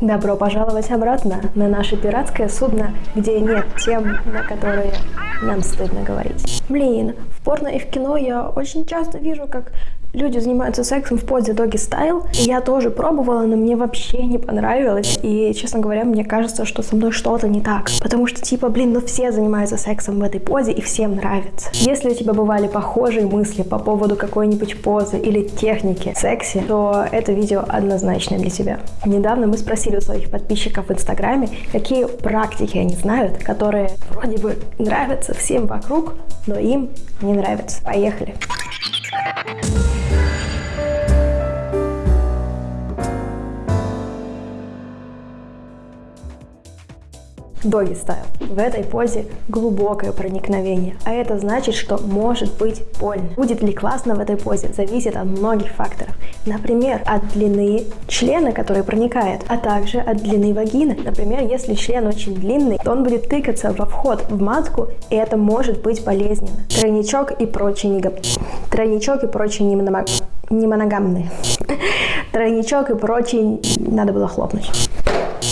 Добро пожаловать обратно на наше пиратское судно, где нет тем, на которые нам стыдно говорить. Блин, в порно и в кино я очень часто вижу, как люди занимаются сексом в позе доги стайл. Я тоже пробовала, но мне вообще не понравилось. И, честно говоря, мне кажется, что со мной что-то не так. Потому что, типа, блин, ну все занимаются сексом в этой позе, и всем нравится. Если у тебя бывали похожие мысли по поводу какой-нибудь позы или техники секси, то это видео однозначно для тебя. Недавно мы спросили у своих подписчиков в Инстаграме, какие практики они знают, которые вроде бы нравятся всем вокруг, но им не нравятся. Поехали! Доги стайл. В этой позе глубокое проникновение, а это значит, что может быть больно. Будет ли классно в этой позе, зависит от многих факторов. Например, от длины члена, который проникает, а также от длины вагины. Например, если член очень длинный, то он будет тыкаться во вход в матку, и это может быть болезненно. Тройничок и прочие негап... Тройничок и прочие немоногамные. Немоногамные. Тройничок и прочие... Надо было хлопнуть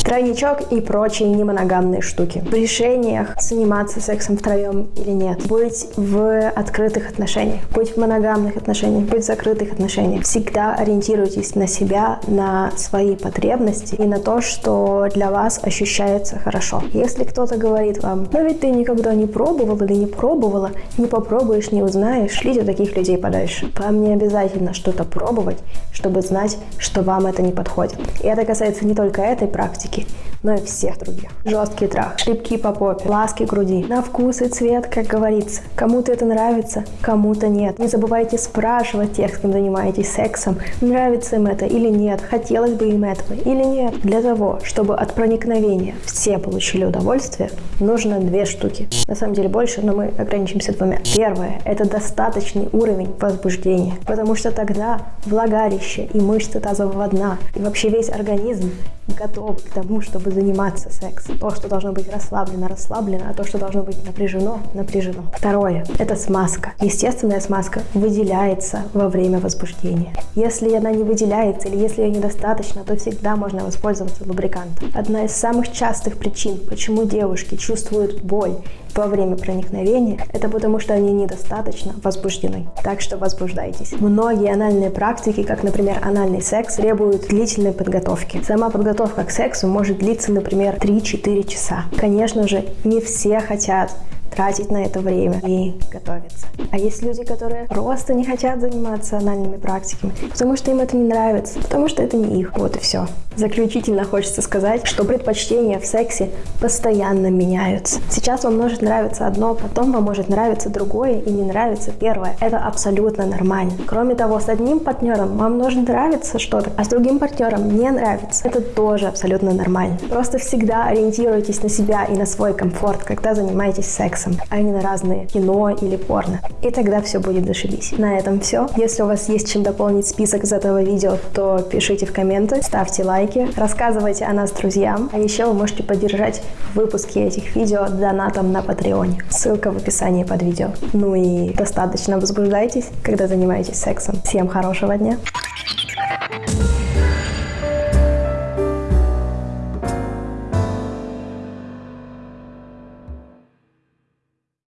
тройничок и прочие немоногамные штуки. В решениях заниматься сексом втроем или нет, быть в открытых отношениях, быть в моногамных отношениях, быть в закрытых отношениях. Всегда ориентируйтесь на себя, на свои потребности и на то, что для вас ощущается хорошо. Если кто-то говорит вам, но ведь ты никогда не пробовал или не пробовала, не попробуешь, не узнаешь, шлите таких людей подальше. Вам не обязательно что-то пробовать, чтобы знать, что вам это не подходит. И это касается не только этой практики, практики, но и всех других. Жесткий трах, шлепки по попе, ласки груди, на вкус и цвет, как говорится. Кому-то это нравится, кому-то нет. Не забывайте спрашивать тех, с кем занимаетесь сексом, нравится им это или нет, хотелось бы им этого или нет. Для того, чтобы от проникновения все получили удовольствие, нужно две штуки. На самом деле больше, но мы ограничимся двумя. Первое – это достаточный уровень возбуждения, потому что тогда влагалище и мышцы тазового дна и вообще весь организм готов к тому, чтобы заниматься сексом. То, что должно быть расслаблено, расслаблено, а то, что должно быть напряжено, напряжено. Второе – это смазка. Естественная смазка выделяется во время возбуждения. Если она не выделяется или если ее недостаточно, то всегда можно воспользоваться лубрикантом. Одна из самых частых причин, почему девушки чувствуют боль во время проникновения, это потому что они недостаточно возбуждены. Так что возбуждайтесь. Многие анальные практики, как, например, анальный секс, требуют длительной подготовки. Сама подготовка к сексу может длиться, например, 3-4 часа. Конечно же, не все хотят тратить на это время и готовиться. А есть люди, которые просто не хотят заниматься анальными практиками, потому что им это не нравится, потому что это не их. Вот и все. Заключительно хочется сказать, что предпочтения в сексе постоянно меняются. Сейчас вам может нравиться одно, потом вам может нравиться другое и не нравится первое. Это абсолютно нормально. Кроме того, с одним партнером вам может нравиться что-то, а с другим партнером не нравится. Это тоже абсолютно нормально. Просто всегда ориентируйтесь на себя и на свой комфорт, когда занимаетесь сексом сексом, а не на разные кино или порно. И тогда все будет зашибись. На этом все. Если у вас есть чем дополнить список из этого видео, то пишите в комменты, ставьте лайки, рассказывайте о нас друзьям. А еще вы можете поддержать выпуски этих видео донатом на Патреоне. Ссылка в описании под видео. Ну и достаточно возбуждайтесь, когда занимаетесь сексом. Всем хорошего дня!